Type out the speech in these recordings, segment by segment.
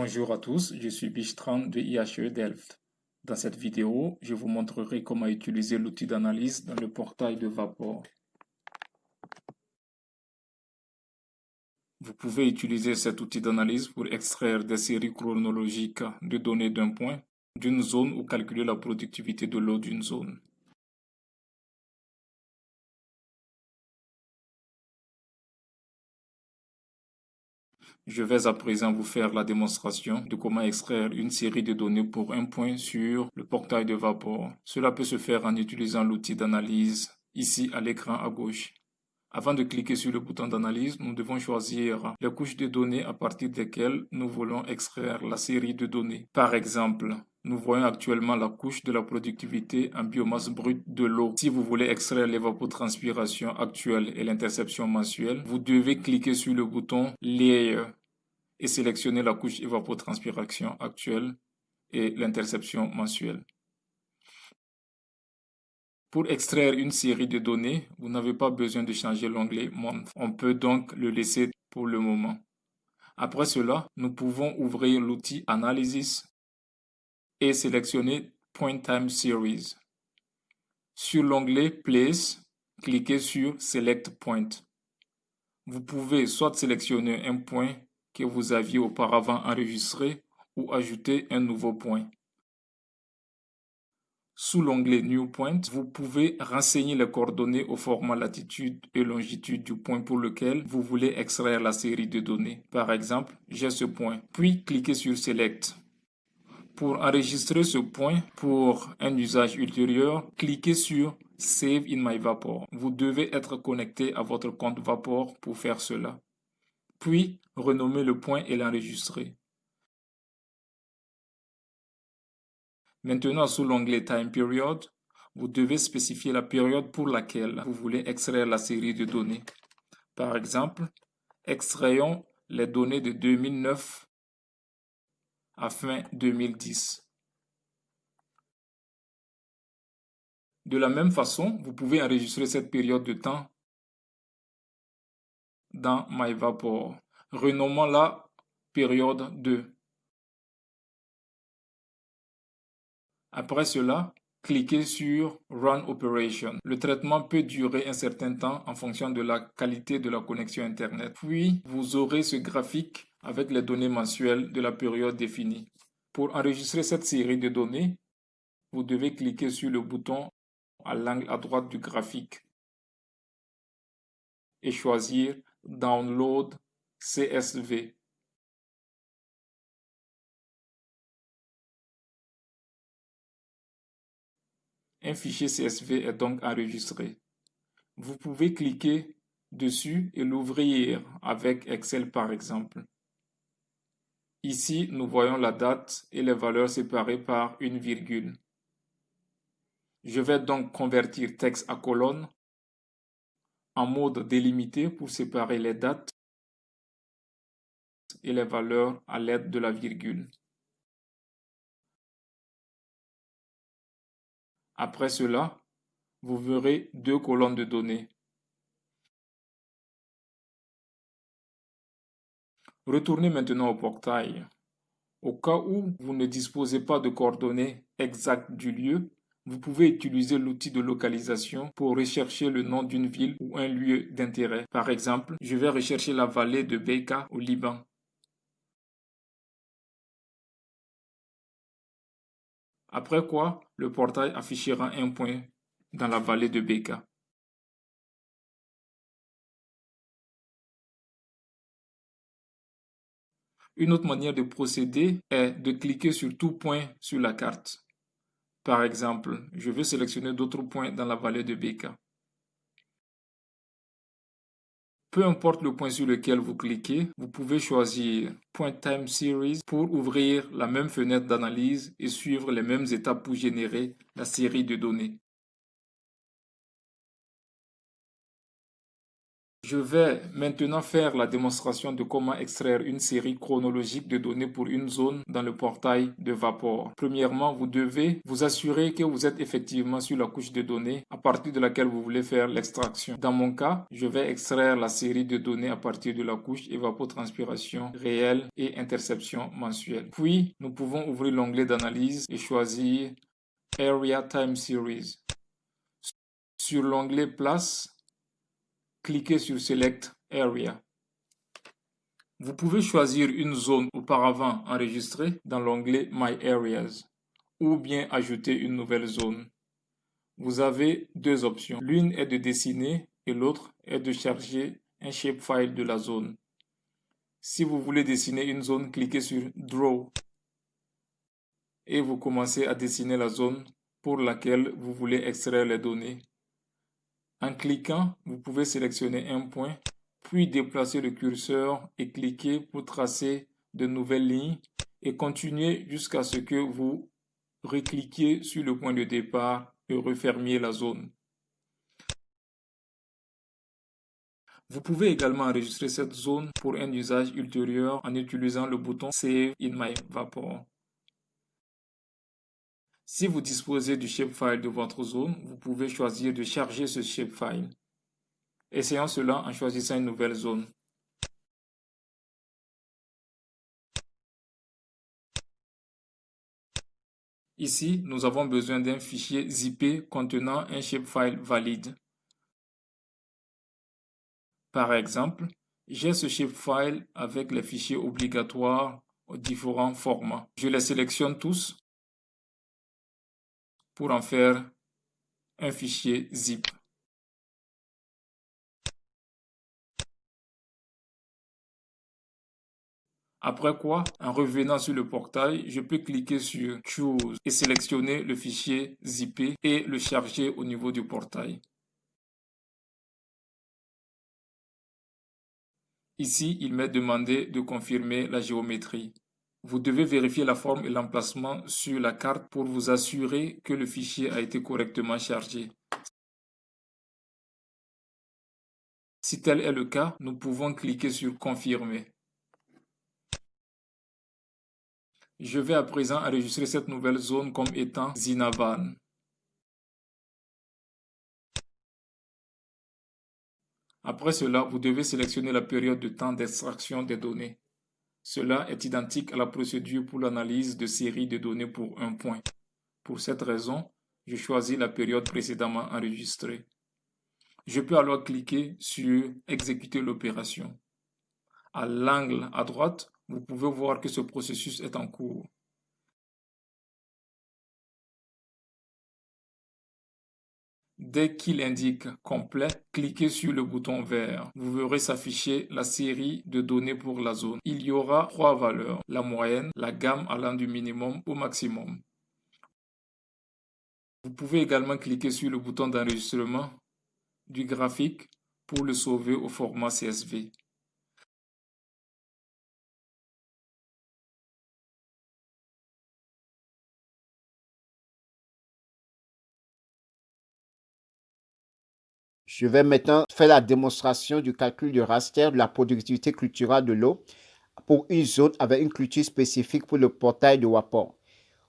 Bonjour à tous, je suis Bistran de IHE Delft. Dans cette vidéo, je vous montrerai comment utiliser l'outil d'analyse dans le portail de Vapor. Vous pouvez utiliser cet outil d'analyse pour extraire des séries chronologiques de données d'un point, d'une zone ou calculer la productivité de l'eau d'une zone. Je vais à présent vous faire la démonstration de comment extraire une série de données pour un point sur le portail de Vapor. Cela peut se faire en utilisant l'outil d'analyse ici à l'écran à gauche. Avant de cliquer sur le bouton d'analyse, nous devons choisir les couches de données à partir desquelles nous voulons extraire la série de données. Par exemple, nous voyons actuellement la couche de la productivité en biomasse brute de l'eau. Si vous voulez extraire l'évapotranspiration actuelle et l'interception mensuelle, vous devez cliquer sur le bouton Layer et sélectionner la couche évapotranspiration actuelle et l'interception mensuelle. Pour extraire une série de données, vous n'avez pas besoin de changer l'onglet Month. On peut donc le laisser pour le moment. Après cela, nous pouvons ouvrir l'outil Analysis et sélectionner Point Time Series. Sur l'onglet Place, cliquez sur Select Point. Vous pouvez soit sélectionner un point que vous aviez auparavant enregistré ou ajouter un nouveau point. Sous l'onglet New Point, vous pouvez renseigner les coordonnées au format latitude et longitude du point pour lequel vous voulez extraire la série de données. Par exemple, j'ai ce point. Puis, cliquez sur Select. Pour enregistrer ce point pour un usage ultérieur, cliquez sur Save in my Vapor. Vous devez être connecté à votre compte Vapor pour faire cela. Puis, renommer le point et l'enregistrer. Maintenant, sous l'onglet Time Period, vous devez spécifier la période pour laquelle vous voulez extraire la série de données. Par exemple, extrayons les données de 2009 à fin 2010. De la même façon, vous pouvez enregistrer cette période de temps dans MyVapor. Renommons-la période 2. Après cela, cliquez sur Run Operation. Le traitement peut durer un certain temps en fonction de la qualité de la connexion Internet. Puis, vous aurez ce graphique avec les données mensuelles de la période définie. Pour enregistrer cette série de données, vous devez cliquer sur le bouton à l'angle à droite du graphique et choisir Download CSV. Un fichier CSV est donc enregistré. Vous pouvez cliquer dessus et l'ouvrir avec Excel par exemple. Ici, nous voyons la date et les valeurs séparées par une virgule. Je vais donc convertir texte à colonne mode délimité pour séparer les dates et les valeurs à l'aide de la virgule. Après cela, vous verrez deux colonnes de données. Retournez maintenant au portail. Au cas où vous ne disposez pas de coordonnées exactes du lieu, vous pouvez utiliser l'outil de localisation pour rechercher le nom d'une ville ou un lieu d'intérêt. Par exemple, je vais rechercher la vallée de Beika au Liban. Après quoi, le portail affichera un point dans la vallée de Beka. Une autre manière de procéder est de cliquer sur tout point sur la carte. Par exemple, je veux sélectionner d'autres points dans la vallée de Beka. Peu importe le point sur lequel vous cliquez, vous pouvez choisir Point Time Series pour ouvrir la même fenêtre d'analyse et suivre les mêmes étapes pour générer la série de données. Je vais maintenant faire la démonstration de comment extraire une série chronologique de données pour une zone dans le portail de Vapor. Premièrement, vous devez vous assurer que vous êtes effectivement sur la couche de données à partir de laquelle vous voulez faire l'extraction. Dans mon cas, je vais extraire la série de données à partir de la couche évapotranspiration réelle et interception mensuelle. Puis, nous pouvons ouvrir l'onglet d'analyse et choisir Area Time Series. Sur l'onglet Place, cliquez sur Select Area. Vous pouvez choisir une zone auparavant enregistrée dans l'onglet My Areas ou bien ajouter une nouvelle zone. Vous avez deux options. L'une est de dessiner et l'autre est de charger un shapefile de la zone. Si vous voulez dessiner une zone, cliquez sur Draw et vous commencez à dessiner la zone pour laquelle vous voulez extraire les données. En cliquant, vous pouvez sélectionner un point, puis déplacer le curseur et cliquer pour tracer de nouvelles lignes et continuer jusqu'à ce que vous recliquiez sur le point de départ et refermiez la zone. Vous pouvez également enregistrer cette zone pour un usage ultérieur en utilisant le bouton Save in my Vapor. Si vous disposez du shapefile de votre zone, vous pouvez choisir de charger ce shapefile. Essayons cela en choisissant une nouvelle zone. Ici, nous avons besoin d'un fichier zippé contenant un shapefile valide. Par exemple, j'ai ce shapefile avec les fichiers obligatoires aux différents formats. Je les sélectionne tous pour en faire un fichier zip. Après quoi, en revenant sur le portail, je peux cliquer sur Choose et sélectionner le fichier zippé et le charger au niveau du portail. Ici, il m'est demandé de confirmer la géométrie. Vous devez vérifier la forme et l'emplacement sur la carte pour vous assurer que le fichier a été correctement chargé. Si tel est le cas, nous pouvons cliquer sur Confirmer. Je vais à présent enregistrer cette nouvelle zone comme étant Zinavan. Après cela, vous devez sélectionner la période de temps d'extraction des données. Cela est identique à la procédure pour l'analyse de séries de données pour un point. Pour cette raison, je choisis la période précédemment enregistrée. Je peux alors cliquer sur Exécuter l'opération. À l'angle à droite, vous pouvez voir que ce processus est en cours. Dès qu'il indique complet, cliquez sur le bouton vert. Vous verrez s'afficher la série de données pour la zone. Il y aura trois valeurs, la moyenne, la gamme allant du minimum au maximum. Vous pouvez également cliquer sur le bouton d'enregistrement du graphique pour le sauver au format CSV. Je vais maintenant faire la démonstration du calcul du raster de la productivité culturelle de l'eau pour une zone avec une culture spécifique pour le portail de Wapor.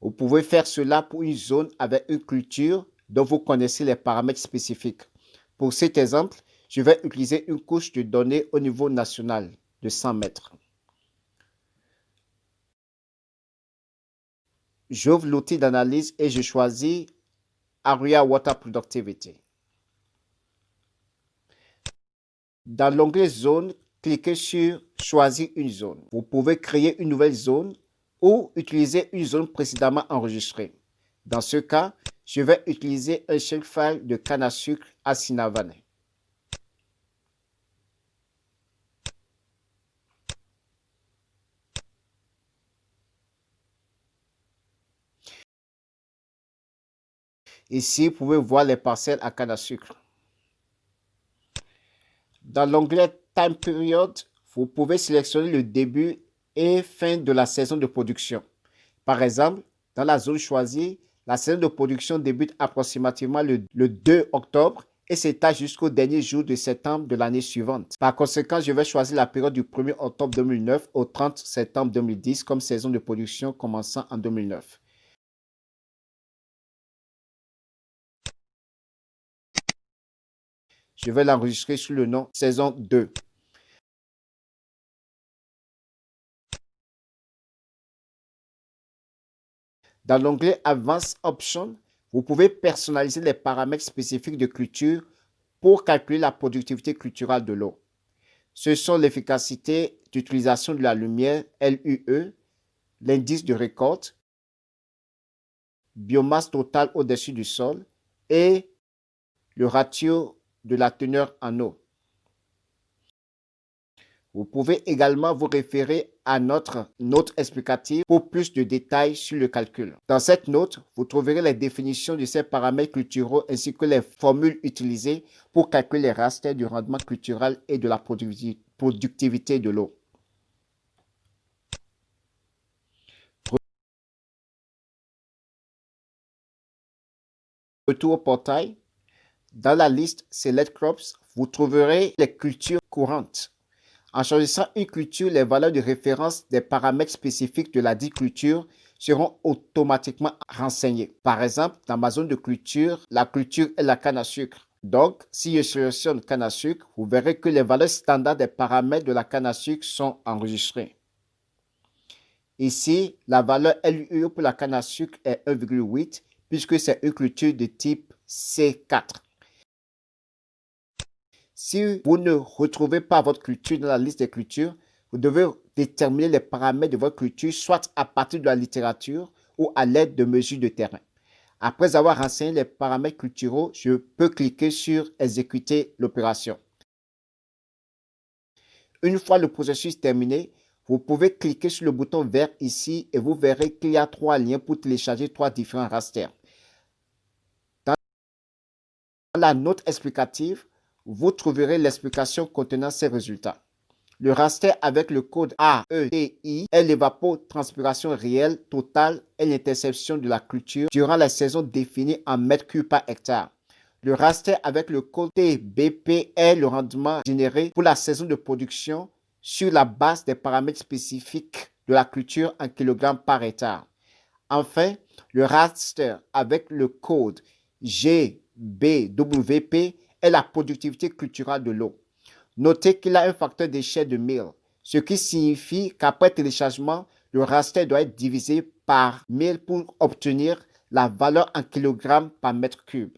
Vous pouvez faire cela pour une zone avec une culture dont vous connaissez les paramètres spécifiques. Pour cet exemple, je vais utiliser une couche de données au niveau national de 100 mètres. J'ouvre l'outil d'analyse et je choisis Area Water Productivity. Dans l'onglet Zone, cliquez sur Choisir une zone. Vous pouvez créer une nouvelle zone ou utiliser une zone précédemment enregistrée. Dans ce cas, je vais utiliser un shapefile de canne à sucre à Sinavane. Ici, vous pouvez voir les parcelles à canne à sucre. Dans l'onglet Time Period, vous pouvez sélectionner le début et fin de la saison de production. Par exemple, dans la zone choisie, la saison de production débute approximativement le, 2 octobre et s'étale jusqu'au dernier jour de septembre de l'année suivante. Par conséquent, je vais choisir la période du 1er octobre 2009 au 30 septembre 2010 comme saison de production commençant en 2009. Je vais l'enregistrer sous le nom saison 2. Dans l'onglet Advanced Options, vous pouvez personnaliser les paramètres spécifiques de culture pour calculer la productivité culturelle de l'eau. Ce sont l'efficacité d'utilisation de la lumière, LUE, l'indice de récolte, biomasse totale au-dessus du sol et le ratio de la teneur en eau. Vous pouvez également vous référer à notre note explicative pour plus de détails sur le calcul. Dans cette note, vous trouverez les définitions de ces paramètres culturaux ainsi que les formules utilisées pour calculer les rasters du rendement culturel et de la productivité de l'eau. Retour au portail. Dans la liste Select Crops, vous trouverez les cultures courantes. En choisissant une culture, les valeurs de référence des paramètres spécifiques de la dite culture seront automatiquement renseignées. Par exemple, dans ma zone de culture, la culture est la canne à sucre. Donc, si je sélectionne canne à sucre, vous verrez que les valeurs standards des paramètres de la canne à sucre sont enregistrées. Ici, la valeur LUE pour la canne à sucre est 1,8 puisque c'est une culture de type C4. Si vous ne retrouvez pas votre culture dans la liste des cultures, vous devez déterminer les paramètres de votre culture soit à partir de la littérature ou à l'aide de mesures de terrain. Après avoir renseigné les paramètres culturaux, je peux cliquer sur Exécuter l'opération. Une fois le processus terminé, vous pouvez cliquer sur le bouton vert ici et vous verrez qu'il y a trois liens pour télécharger trois différents rasters. Dans la note explicative, vous trouverez l'explication contenant ces résultats. Le raster avec le code AETI est l'évapotranspiration réelle totale et l'interception de la culture durant la saison définie en mètres cubes par hectare. Le raster avec le code TBP est le rendement généré pour la saison de production sur la base des paramètres spécifiques de la culture en kg par hectare. Enfin, le raster avec le code GBWP est la productivité culturelle de l'eau. Notez qu'il a un facteur d'échelle de 1000, ce qui signifie qu'après téléchargement, le raster doit être divisé par 1000 pour obtenir la valeur en kg par mètre cube.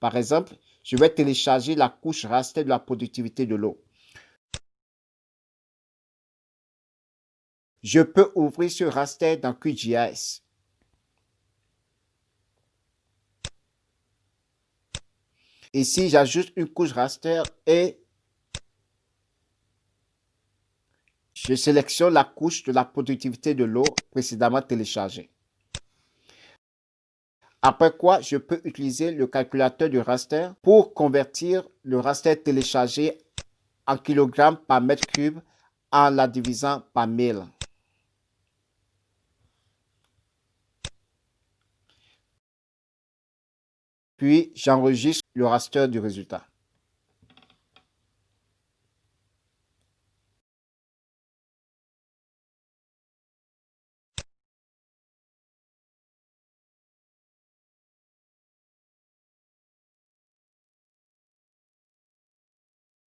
Par exemple, je vais télécharger la couche raster de la productivité de l'eau. Je peux ouvrir ce raster dans QGIS. Ici, j'ajoute une couche raster et je sélectionne la couche de la productivité de l'eau précédemment téléchargée. Après quoi, je peux utiliser le calculateur du raster pour convertir le raster téléchargé en kilogrammes par mètre cube en la divisant par 1000. Puis j'enregistre le raster du résultat.